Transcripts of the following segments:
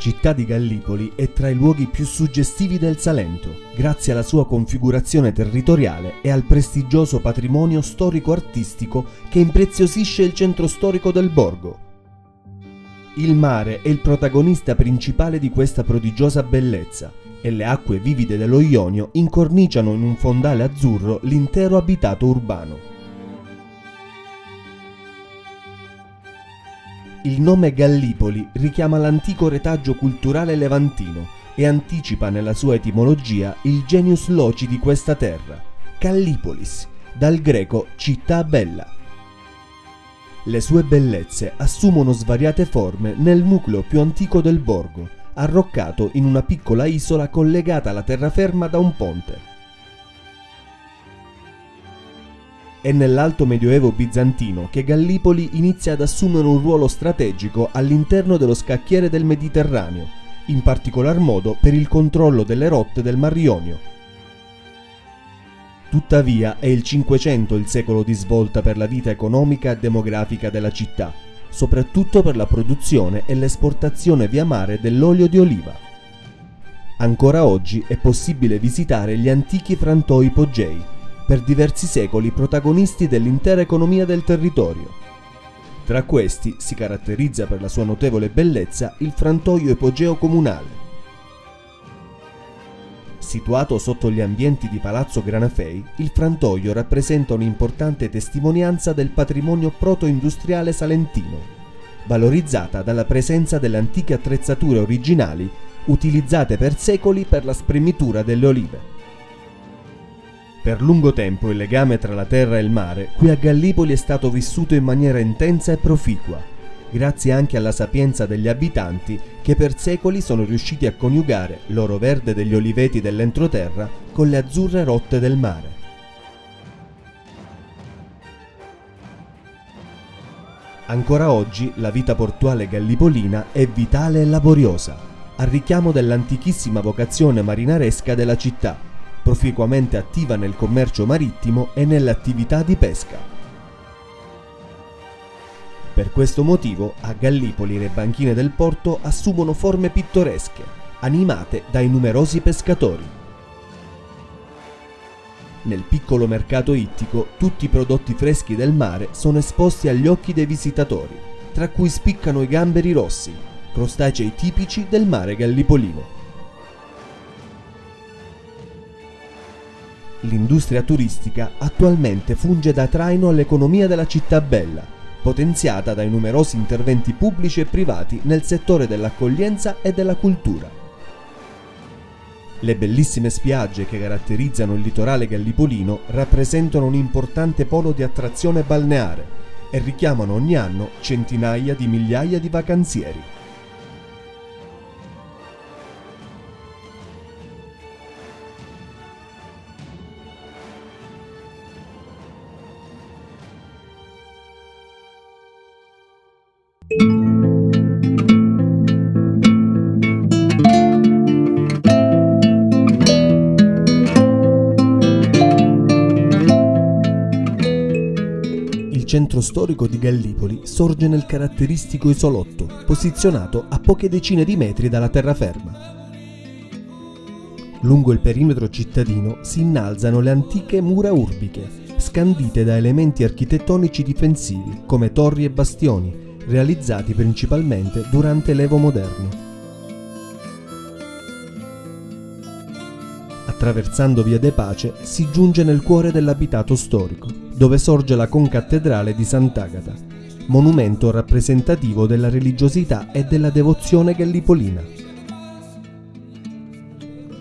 Città di Gallipoli è tra i luoghi più suggestivi del Salento, grazie alla sua configurazione territoriale e al prestigioso patrimonio storico-artistico che impreziosisce il centro storico del borgo. Il mare è il protagonista principale di questa prodigiosa bellezza e le acque vivide dello Ionio incorniciano in un fondale azzurro l'intero abitato urbano. Il nome Gallipoli richiama l'antico retaggio culturale levantino e anticipa nella sua etimologia il genius loci di questa terra, Gallipolis, dal greco città bella. Le sue bellezze assumono svariate forme nel nucleo più antico del borgo, arroccato in una piccola isola collegata alla terraferma da un ponte. È nell'alto medioevo bizantino che Gallipoli inizia ad assumere un ruolo strategico all'interno dello scacchiere del Mediterraneo, in particolar modo per il controllo delle rotte del Mar Ionio. Tuttavia è il Cinquecento il secolo di svolta per la vita economica e demografica della città, soprattutto per la produzione e l'esportazione via mare dell'olio di oliva. Ancora oggi è possibile visitare gli antichi frantoi Poggei, per diversi secoli protagonisti dell'intera economia del territorio. Tra questi si caratterizza per la sua notevole bellezza il frantoio epogeo comunale. Situato sotto gli ambienti di Palazzo Granafei, il frantoio rappresenta un'importante testimonianza del patrimonio proto-industriale salentino, valorizzata dalla presenza delle antiche attrezzature originali utilizzate per secoli per la spremitura delle olive. Per lungo tempo il legame tra la terra e il mare qui a Gallipoli è stato vissuto in maniera intensa e proficua, grazie anche alla sapienza degli abitanti che per secoli sono riusciti a coniugare l'oro verde degli oliveti dell'entroterra con le azzurre rotte del mare. Ancora oggi la vita portuale gallipolina è vitale e laboriosa, a richiamo dell'antichissima vocazione marinaresca della città proficuamente attiva nel commercio marittimo e nelle attività di pesca. Per questo motivo a Gallipoli le banchine del porto assumono forme pittoresche, animate dai numerosi pescatori. Nel piccolo mercato ittico tutti i prodotti freschi del mare sono esposti agli occhi dei visitatori, tra cui spiccano i gamberi rossi, crostacei tipici del mare gallipolino. L'industria turistica attualmente funge da traino all'economia della città bella, potenziata dai numerosi interventi pubblici e privati nel settore dell'accoglienza e della cultura. Le bellissime spiagge che caratterizzano il litorale gallipolino rappresentano un importante polo di attrazione balneare e richiamano ogni anno centinaia di migliaia di vacanzieri. Centro storico di Gallipoli sorge nel caratteristico isolotto, posizionato a poche decine di metri dalla terraferma. Lungo il perimetro cittadino si innalzano le antiche mura urbiche, scandite da elementi architettonici difensivi come torri e bastioni, realizzati principalmente durante l'Evo moderno. Attraversando via De Pace si giunge nel cuore dell'abitato storico, dove sorge la concattedrale di Sant'Agata, monumento rappresentativo della religiosità e della devozione gallipolina.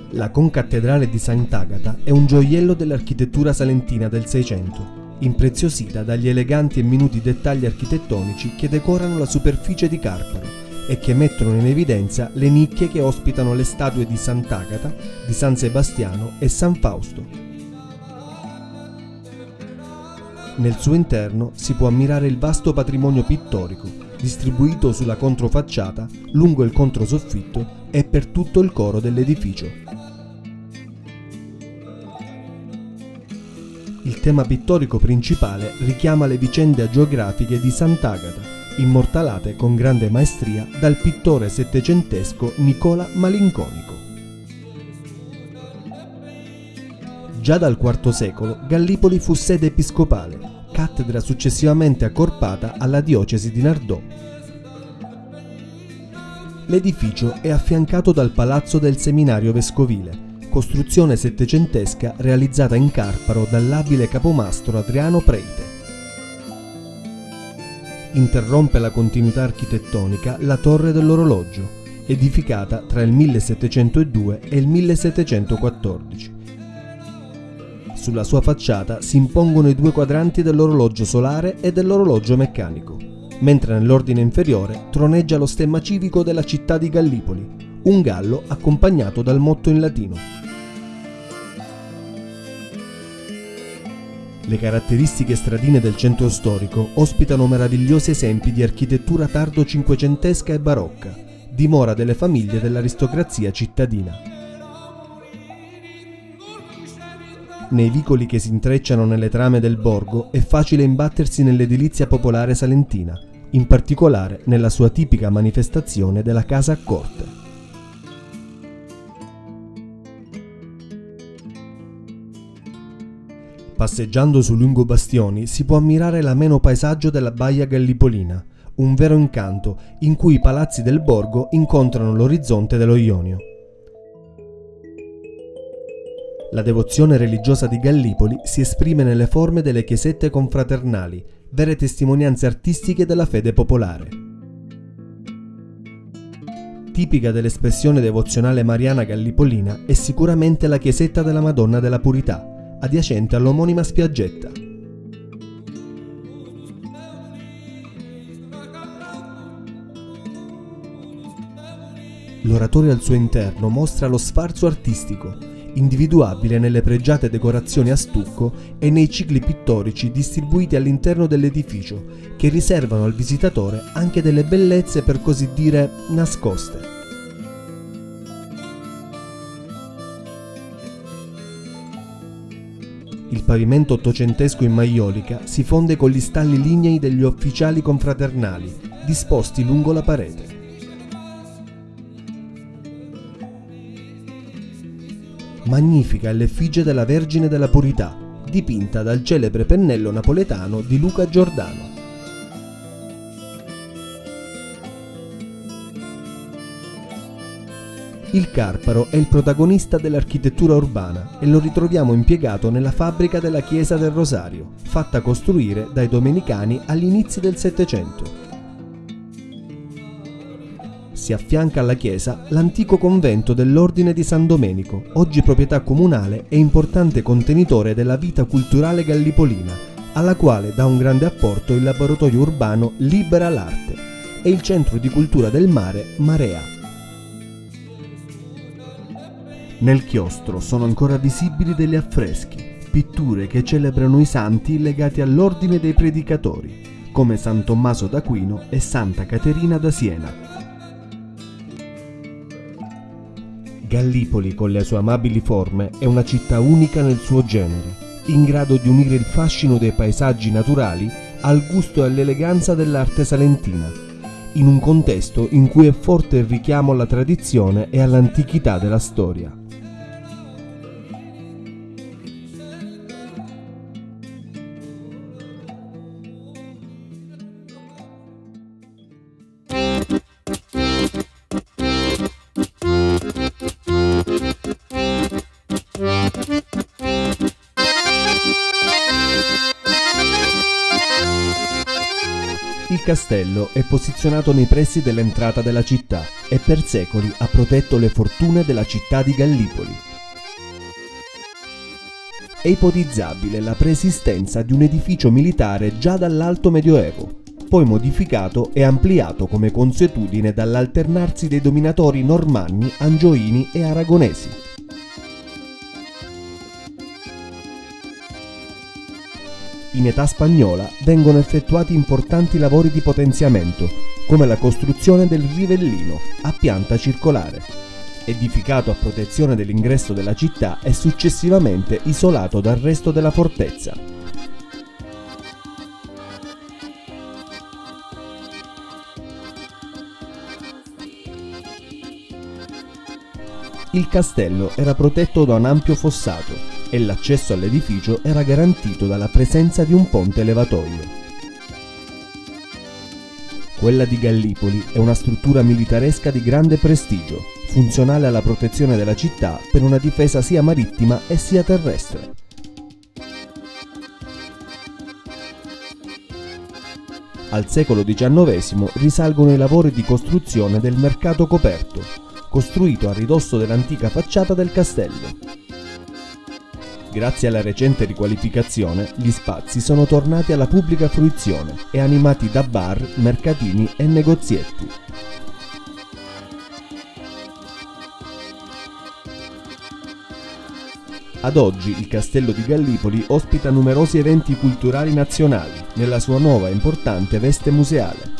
La concattedrale di Sant'Agata è un gioiello dell'architettura salentina del Seicento, impreziosita dagli eleganti e minuti dettagli architettonici che decorano la superficie di Carparo e che mettono in evidenza le nicchie che ospitano le statue di Sant'Agata, di San Sebastiano e San Fausto, Nel suo interno si può ammirare il vasto patrimonio pittorico, distribuito sulla controfacciata, lungo il controsoffitto e per tutto il coro dell'edificio. Il tema pittorico principale richiama le vicende agiografiche di Sant'Agata, immortalate con grande maestria dal pittore settecentesco Nicola Malinconico. Già dal IV secolo Gallipoli fu sede episcopale, cattedra successivamente accorpata alla diocesi di Nardò. L'edificio è affiancato dal palazzo del seminario vescovile, costruzione settecentesca realizzata in Carparo dall'abile capomastro Adriano Preite. Interrompe la continuità architettonica la torre dell'orologio, edificata tra il 1702 e il 1714. Sulla sua facciata si impongono i due quadranti dell'orologio solare e dell'orologio meccanico, mentre nell'ordine inferiore troneggia lo stemma civico della città di Gallipoli, un gallo accompagnato dal motto in latino. Le caratteristiche stradine del centro storico ospitano meravigliosi esempi di architettura tardo cinquecentesca e barocca, dimora delle famiglie dell'aristocrazia cittadina. Nei vicoli che si intrecciano nelle trame del borgo è facile imbattersi nell'edilizia popolare salentina, in particolare nella sua tipica manifestazione della casa a corte. Passeggiando su lungo bastioni si può ammirare l'ameno paesaggio della baia gallipolina, un vero incanto in cui i palazzi del borgo incontrano l'orizzonte dello Ionio. La devozione religiosa di Gallipoli si esprime nelle forme delle chiesette confraternali, vere testimonianze artistiche della fede popolare. Tipica dell'espressione devozionale mariana gallipolina è sicuramente la chiesetta della Madonna della Purità, adiacente all'omonima spiaggetta. L'oratorio al suo interno mostra lo sfarzo artistico, individuabile nelle pregiate decorazioni a stucco e nei cicli pittorici distribuiti all'interno dell'edificio, che riservano al visitatore anche delle bellezze per così dire nascoste. Il pavimento ottocentesco in maiolica si fonde con gli stalli lignei degli ufficiali confraternali, disposti lungo la parete. Magnifica è l'effigie della Vergine della Purità, dipinta dal celebre pennello napoletano di Luca Giordano. Il Carparo è il protagonista dell'architettura urbana e lo ritroviamo impiegato nella fabbrica della chiesa del Rosario, fatta costruire dai domenicani agli inizi del Settecento. Si affianca alla chiesa l'antico convento dell'Ordine di San Domenico, oggi proprietà comunale e importante contenitore della vita culturale gallipolina, alla quale dà un grande apporto il laboratorio urbano Libera l'Arte e il centro di cultura del mare Marea. Nel chiostro sono ancora visibili degli affreschi, pitture che celebrano i santi legati all'ordine dei predicatori, come San Tommaso d'Aquino e Santa Caterina da Siena. Gallipoli, con le sue amabili forme, è una città unica nel suo genere, in grado di unire il fascino dei paesaggi naturali al gusto e all'eleganza dell'arte salentina, in un contesto in cui è forte il richiamo alla tradizione e all'antichità della storia. Posizionato nei pressi dell'entrata della città e per secoli ha protetto le fortune della città di Gallipoli. È ipotizzabile la preesistenza di un edificio militare già dall'Alto Medioevo, poi modificato e ampliato come consuetudine dall'alternarsi dei dominatori normanni, angioini e aragonesi. in età spagnola vengono effettuati importanti lavori di potenziamento, come la costruzione del rivellino a pianta circolare, edificato a protezione dell'ingresso della città e successivamente isolato dal resto della fortezza. Il castello era protetto da un ampio fossato e l'accesso all'edificio era garantito dalla presenza di un ponte levatoio. Quella di Gallipoli è una struttura militaresca di grande prestigio, funzionale alla protezione della città per una difesa sia marittima e sia terrestre. Al secolo XIX risalgono i lavori di costruzione del mercato coperto, costruito a ridosso dell'antica facciata del castello. Grazie alla recente riqualificazione, gli spazi sono tornati alla pubblica fruizione e animati da bar, mercatini e negozietti. Ad oggi il Castello di Gallipoli ospita numerosi eventi culturali nazionali nella sua nuova e importante veste museale.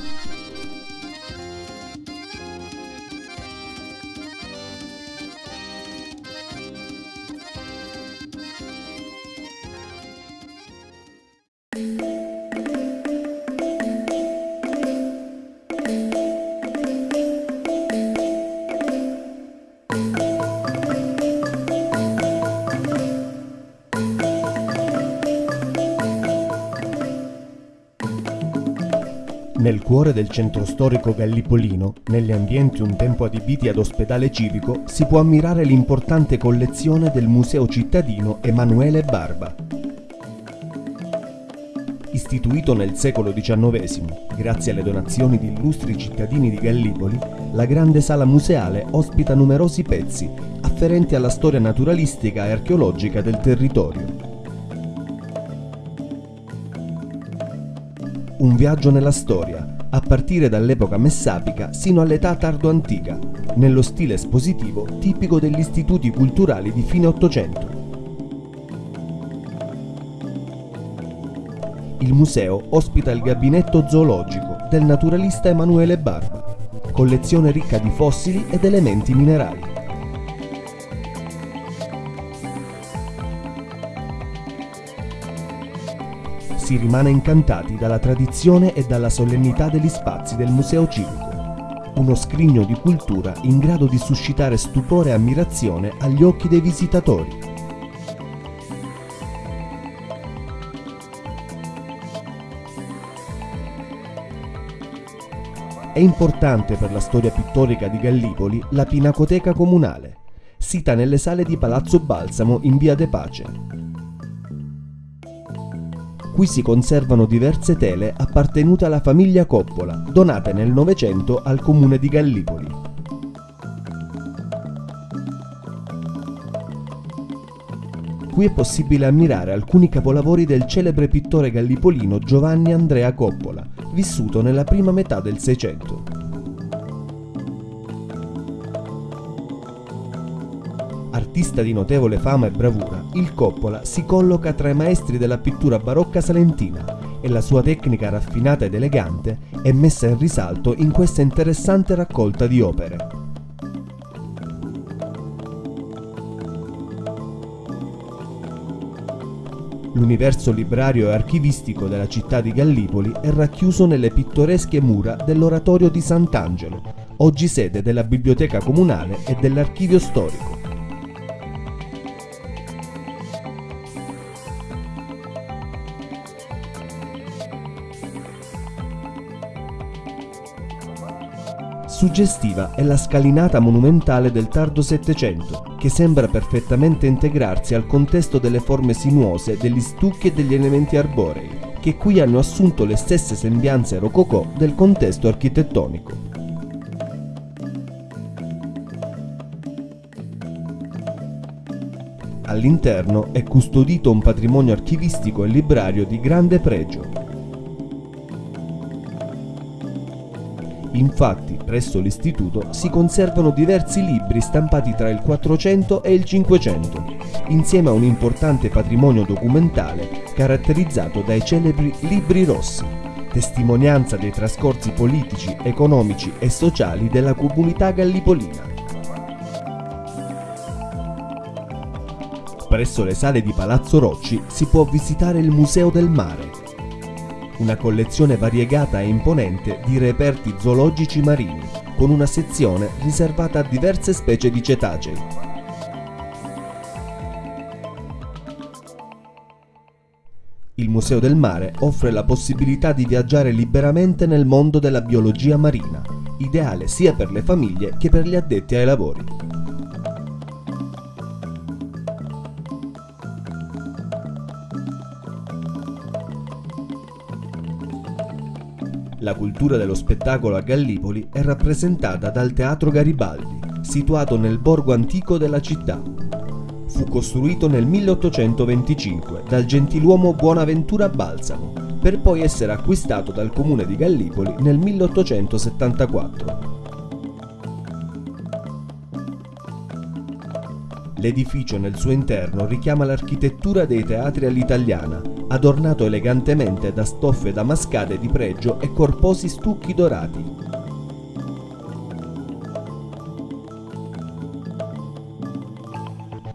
Nel cuore del centro storico gallipolino, negli ambienti un tempo adibiti ad ospedale civico, si può ammirare l'importante collezione del Museo cittadino Emanuele Barba. Istituito nel secolo XIX, grazie alle donazioni di illustri cittadini di Gallipoli, la grande sala museale ospita numerosi pezzi afferenti alla storia naturalistica e archeologica del territorio. Un viaggio nella storia, a partire dall'epoca messapica sino all'età tardo-antica, nello stile espositivo tipico degli istituti culturali di fine Ottocento. Il museo ospita il gabinetto zoologico del naturalista Emanuele Barba, collezione ricca di fossili ed elementi minerali. Si rimane incantati dalla tradizione e dalla solennità degli spazi del Museo Civico. Uno scrigno di cultura in grado di suscitare stupore e ammirazione agli occhi dei visitatori. È importante per la storia pittorica di Gallipoli la Pinacoteca Comunale, sita nelle sale di Palazzo Balsamo in via De Pace. Qui si conservano diverse tele appartenute alla famiglia Coppola, donate nel Novecento al comune di Gallipoli. Qui è possibile ammirare alcuni capolavori del celebre pittore gallipolino Giovanni Andrea Coppola, vissuto nella prima metà del Seicento. Artista di notevole fama e bravura, il Coppola si colloca tra i maestri della pittura barocca salentina e la sua tecnica raffinata ed elegante è messa in risalto in questa interessante raccolta di opere. L'universo librario e archivistico della città di Gallipoli è racchiuso nelle pittoresche mura dell'oratorio di Sant'Angelo, oggi sede della biblioteca comunale e dell'archivio storico. Suggestiva è la scalinata monumentale del tardo Settecento, che sembra perfettamente integrarsi al contesto delle forme sinuose degli stucchi e degli elementi arborei, che qui hanno assunto le stesse sembianze rococò del contesto architettonico. All'interno è custodito un patrimonio archivistico e librario di grande pregio, Infatti, presso l'istituto si conservano diversi libri stampati tra il 400 e il 500, insieme a un importante patrimonio documentale caratterizzato dai celebri libri rossi, testimonianza dei trascorsi politici, economici e sociali della comunità gallipolina. Presso le sale di Palazzo Rocci si può visitare il Museo del Mare, una collezione variegata e imponente di reperti zoologici marini, con una sezione riservata a diverse specie di cetacei. Il Museo del Mare offre la possibilità di viaggiare liberamente nel mondo della biologia marina, ideale sia per le famiglie che per gli addetti ai lavori. La cultura dello spettacolo a Gallipoli è rappresentata dal Teatro Garibaldi, situato nel borgo antico della città. Fu costruito nel 1825 dal gentiluomo Buonaventura Balsamo, per poi essere acquistato dal comune di Gallipoli nel 1874. L'edificio nel suo interno richiama l'architettura dei teatri all'italiana, adornato elegantemente da stoffe damascate di pregio e corposi stucchi dorati.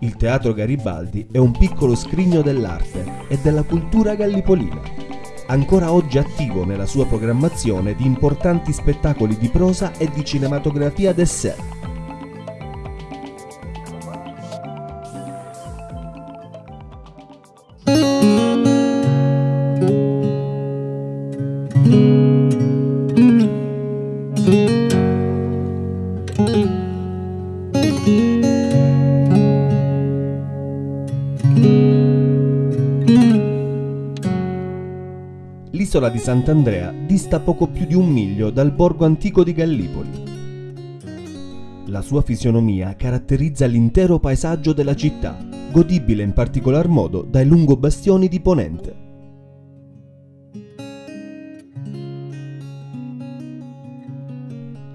Il Teatro Garibaldi è un piccolo scrigno dell'arte e della cultura gallipolina, ancora oggi attivo nella sua programmazione di importanti spettacoli di prosa e di cinematografia d'essere. L'isola di Sant'Andrea dista poco più di un miglio dal borgo antico di Gallipoli. La sua fisionomia caratterizza l'intero paesaggio della città, godibile in particolar modo dai lungobastioni di Ponente.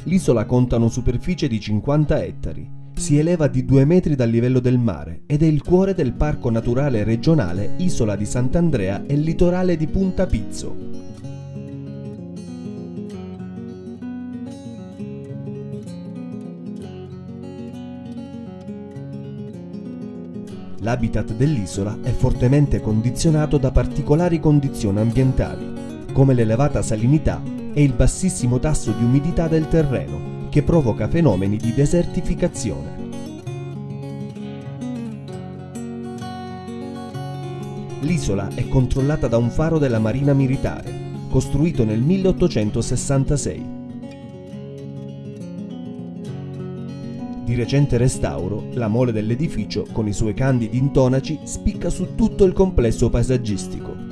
L'isola conta una superficie di 50 ettari, si eleva di 2 metri dal livello del mare ed è il cuore del Parco Naturale Regionale Isola di Sant'Andrea e litorale di Punta Pizzo. L'habitat dell'isola è fortemente condizionato da particolari condizioni ambientali, come l'elevata salinità e il bassissimo tasso di umidità del terreno, che provoca fenomeni di desertificazione. L'isola è controllata da un faro della Marina Militare, costruito nel 1866 Di recente restauro, la mole dell'edificio, con i suoi candidi intonaci, spicca su tutto il complesso paesaggistico.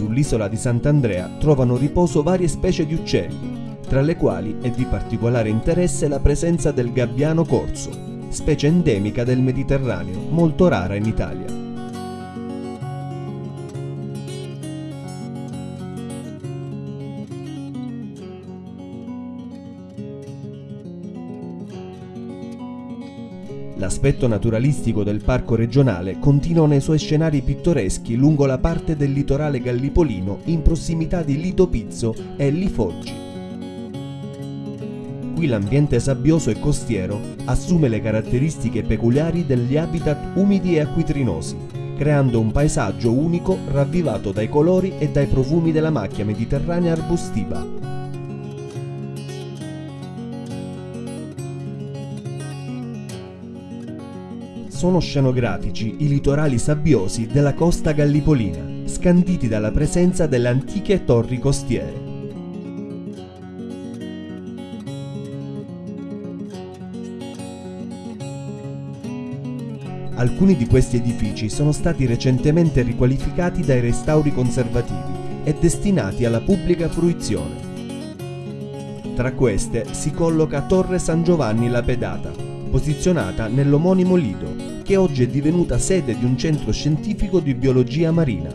Sull'isola di Sant'Andrea trovano riposo varie specie di uccelli, tra le quali è di particolare interesse la presenza del gabbiano corso, specie endemica del Mediterraneo, molto rara in Italia. L'aspetto naturalistico del parco regionale continua nei suoi scenari pittoreschi lungo la parte del litorale gallipolino in prossimità di Lito Pizzo e Lifoggi. Qui l'ambiente sabbioso e costiero assume le caratteristiche peculiari degli habitat umidi e acquitrinosi, creando un paesaggio unico ravvivato dai colori e dai profumi della macchia mediterranea arbustiva. Sono scenografici i litorali sabbiosi della costa gallipolina, scanditi dalla presenza delle antiche torri costiere. Alcuni di questi edifici sono stati recentemente riqualificati dai restauri conservativi e destinati alla pubblica fruizione. Tra queste si colloca Torre San Giovanni la Pedata, posizionata nell'omonimo Lido, che oggi è divenuta sede di un centro scientifico di biologia marina.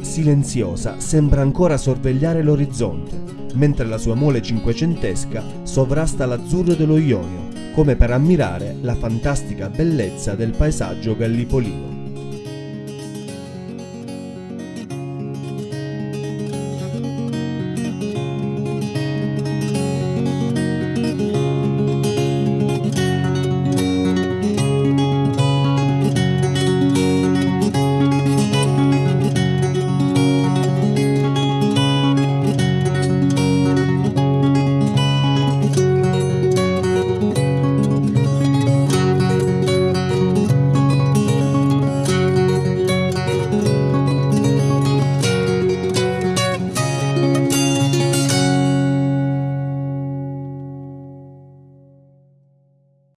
Silenziosa sembra ancora sorvegliare l'orizzonte, mentre la sua mole cinquecentesca sovrasta l'azzurro dello Ionio, come per ammirare la fantastica bellezza del paesaggio gallipolino.